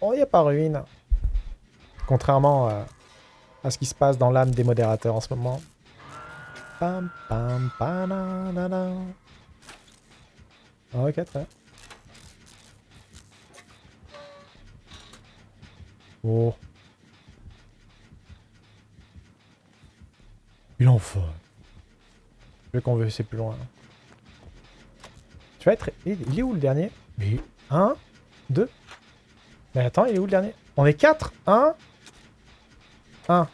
Oh, il n'y a pas ruine. Contrairement euh, à ce qui se passe dans l'âme des modérateurs en ce moment. Pam, pam, pam. Ah, Ok, très. Oh. Il en faut. Veux qu'on veut, c'est plus loin. Tu vas être... Il est où le dernier? Mais... Un, deux. Mais attends, il est où le dernier? On est quatre Un. Un.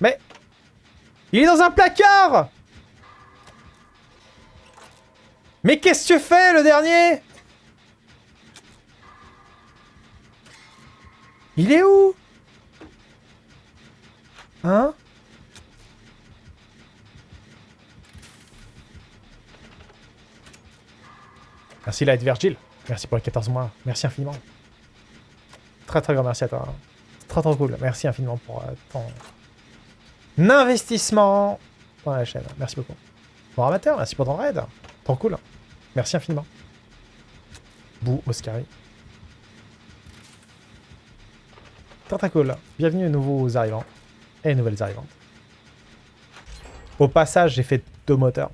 Mais... Il est dans un placard Mais qu'est-ce que tu fais, le dernier? Il est où? Hein Merci Light Virgil. Merci pour les 14 mois. Merci infiniment. Très très grand merci à toi. Très très cool. Merci infiniment pour euh, ton investissement dans la chaîne. Merci beaucoup. Bon amateur, merci pour ton raid. Trop cool. Merci infiniment. Bou Oscari. Très très cool. Bienvenue aux nouveaux arrivants. Et nouvelles arrivantes. Au passage, j'ai fait deux moteurs.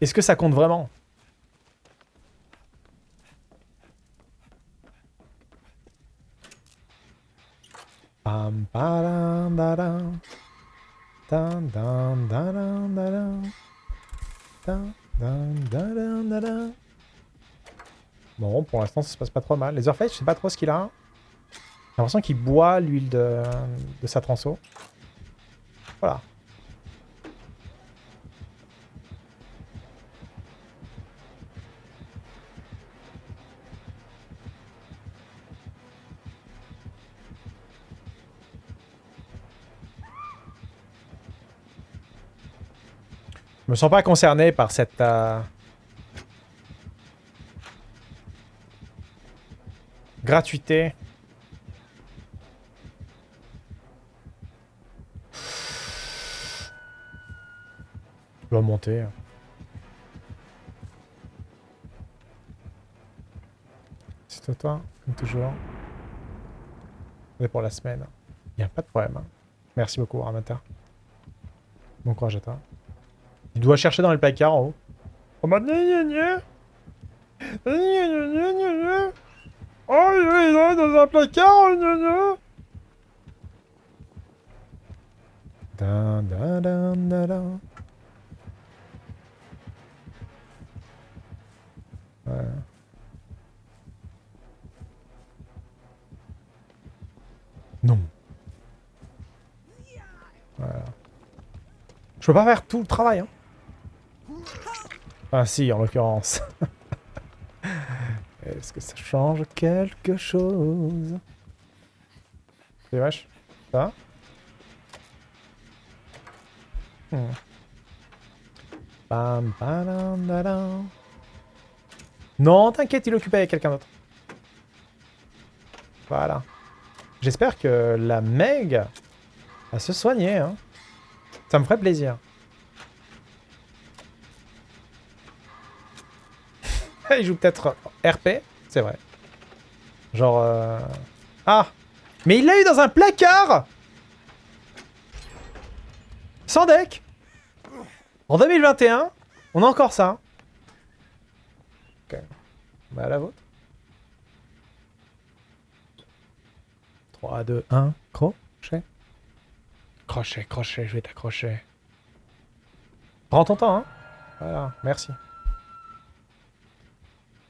Est-ce que ça compte vraiment Pam, padam, dadam. Dun, dun, dadam, dadam. Dun, dun, dadam, dadam. Bon, pour l'instant, ça se passe pas trop mal. Leatherface, je sais pas trop ce qu'il a. J'ai l'impression qu'il boit l'huile de, de sa transo. Voilà. Me sens pas concerné par cette... euh, gratuité. Je dois monter. C'est toi, comme toujours. C'est pour la semaine. Il n'y a pas de problème. hein. Merci beaucoup, Ramata. Bon courage à toi. Il doit chercher dans les placards en haut. Oh il est là dans un placard Dun, dun, dun, dun. Non. Voilà. Je peux pas faire tout le travail, hein. Ah si, en l'occurrence. Est-ce que ça change quelque chose? C'est vache. Ça Hmm. Non, t'inquiète, il est occupé avec quelqu'un d'autre. Voilà. J'espère que la Meg va se soigner, hein. Ça me ferait plaisir. Il joue peut-être RP, c'est vrai. Genre... euh, Ah Mais il l'a eu dans un placard Sans deck En 2021, on a encore ça. Ok. Bah la vôtre. 3, 2, 1, crochet. Crochet, crochet, je vais t'accrocher. Prends ton temps, hein. Voilà, merci.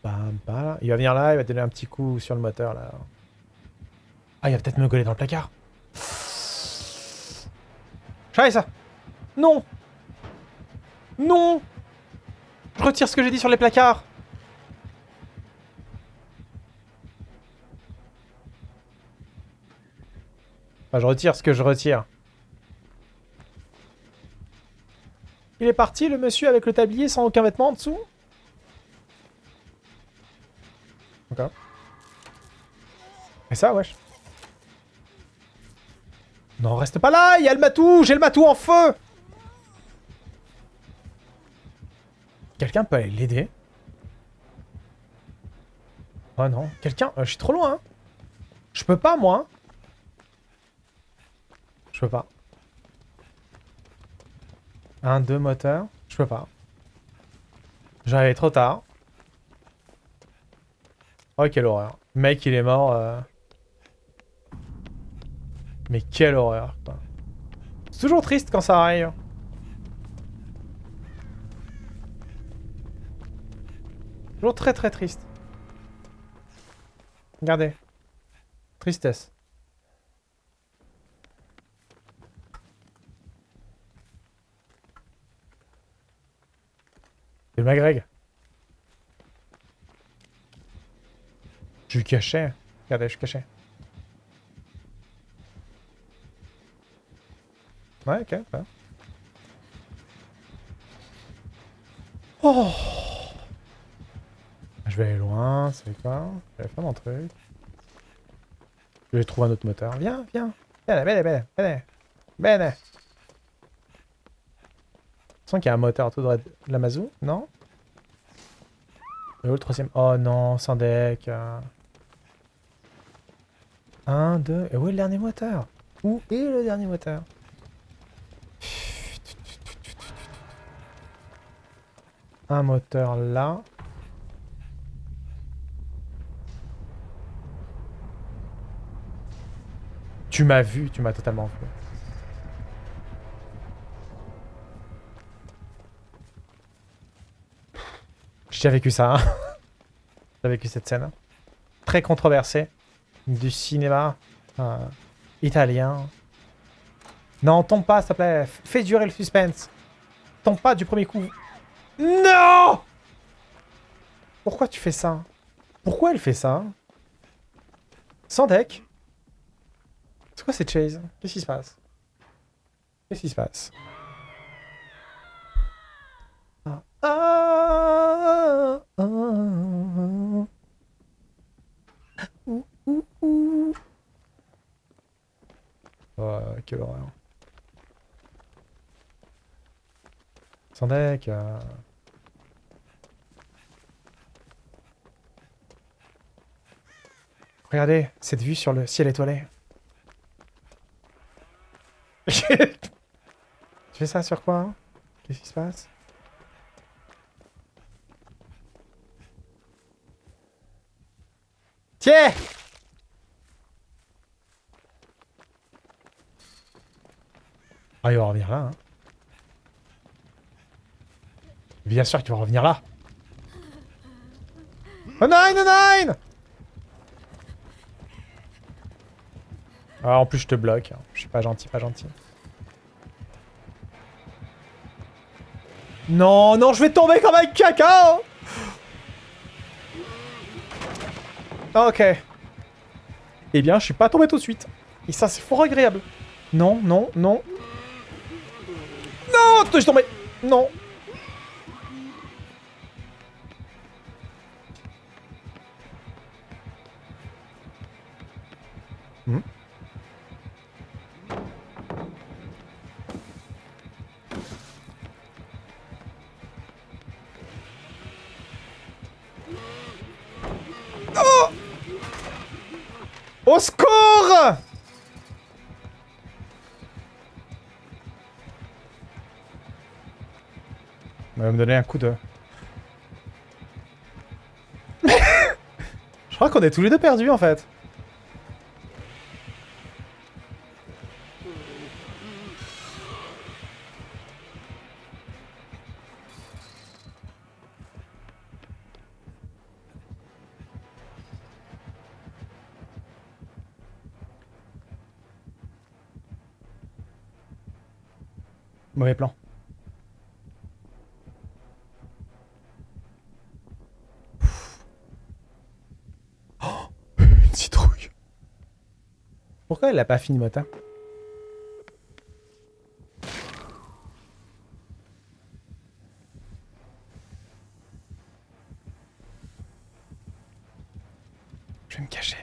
Il va venir là, il va donner un petit coup sur le moteur, là. Ah, il va peut-être me coller dans le placard. J'arrive ça Non Non Je retire ce que j'ai dit sur les placards Enfin, je retire ce que je retire. Il est parti, le monsieur, avec le tablier sans aucun vêtement en dessous Ça, wesh. Non, reste pas là Il y a le matou J'ai le matou en feu Quelqu'un peut aller l'aider Oh non. Quelqu'un... euh, je suis trop loin. hein. Je peux pas, moi. Je peux pas. Un, deux moteurs. Je peux pas. J'arrive trop tard. Oh, quelle horreur. Mec, il est mort. euh. Mais quelle horreur. C'est toujours triste quand ça arrive. Toujours très très triste. Regardez. Tristesse. C'est Magreg. Je suis caché. Regardez, je suis Ouais, ok, ouais. Oh Je vais aller loin, c'est quoi? Je vais faire mon truc. Je vais trouver un autre moteur. Viens, viens Bene, bene, bene, bene Bene Je sens qu'il y a un moteur tout droit de la mazou, non? Et où le troisième? Oh non, sans deck. euh. Un, deux... Et où est le dernier moteur? Où est le dernier moteur? Un moteur là. Tu m'as vu, tu m'as totalement vu. J'ai vécu ça. hein. J'ai vécu cette scène. Très controversée. Du cinéma euh, italien. Non, tombe pas, s'il te plaît. Fais durer le suspense. Tombe pas du premier coup. Non! Pourquoi tu fais ça? Pourquoi elle fait ça? Sans deck C'est quoi cette chase Qu'est-ce qui se passe? Qu'est-ce qui se passe? Ah, ah, ah. Oh, quelle horreur. Sans deck. euh. Regardez, cette vue sur le ciel étoilé. tu fais ça sur quoi hein? Qu'est-ce qui se passe? Tiens Ah, il va revenir là. Hein. Bien sûr qu'il va revenir là. Oh nine, oh nine Ah, en plus, je te bloque. hein. Je suis pas gentil, pas gentil. Non, non, je vais tomber comme un caca Ok. Eh bien, je suis pas tombé tout de suite. Et ça, c'est fort agréable. Non, non, non. Non, je suis tombé. Non. Au secours Il va me donner un coup de... Je crois qu'on est tous les deux perdus en fait. Mauvais plan. Oh, une citrouille. Pourquoi elle a pas fini matin Je vais me cacher.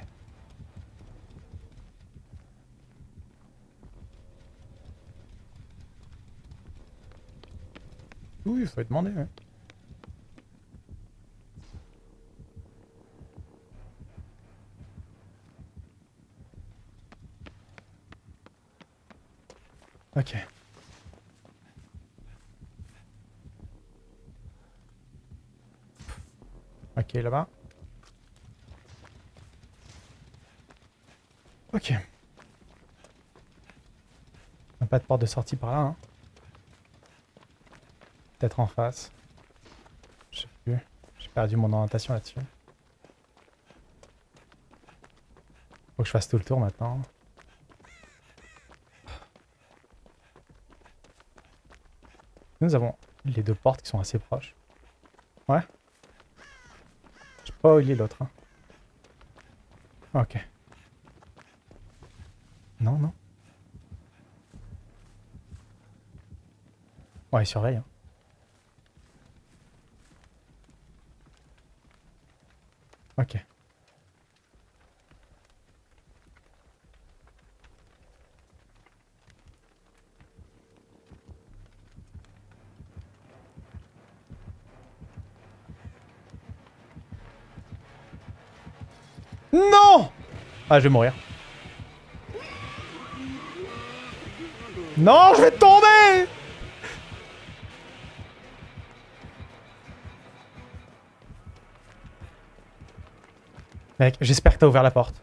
Oui, il fallait demander, ouais. Ok. Ok, là-bas. Ok. Pas de porte de sortie par là. Hein. Peut-être en face. Je sais plus. J'ai perdu mon orientation là-dessus. Faut que je fasse tout le tour maintenant. Nous avons les deux portes qui sont assez proches. Ouais. Je sais pas où il est l'autre. Hein. Ok. Non, non. Ouais, il surveille. Hein. Ok. Non Ah, je vais mourir. Non, je vais tomber Mec, j'espère que t'as ouvert la porte.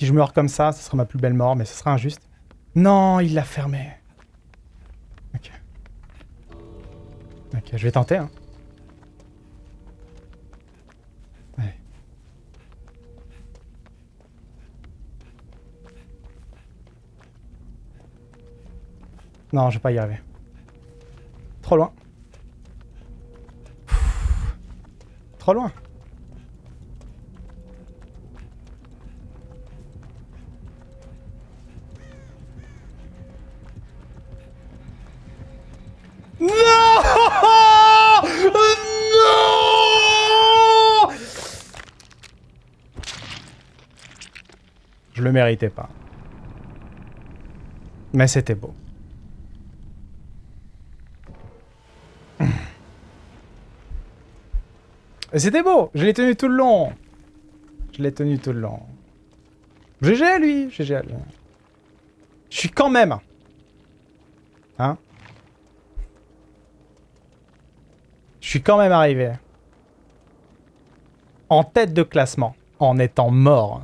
Si je meurs comme ça, ce sera ma plus belle mort, mais ce sera injuste. Non, il l'a fermé. Ok. Ok, je vais tenter, hein. Non, je vais pas y arriver. Trop loin. Trop loin. Je le méritais pas. Mais c'était beau. C'était beau Je l'ai tenu tout le long Je l'ai tenu tout le long. GG à lui GG à lui. Je suis quand même... Hein? Je suis quand même arrivé. En tête de classement. En étant mort.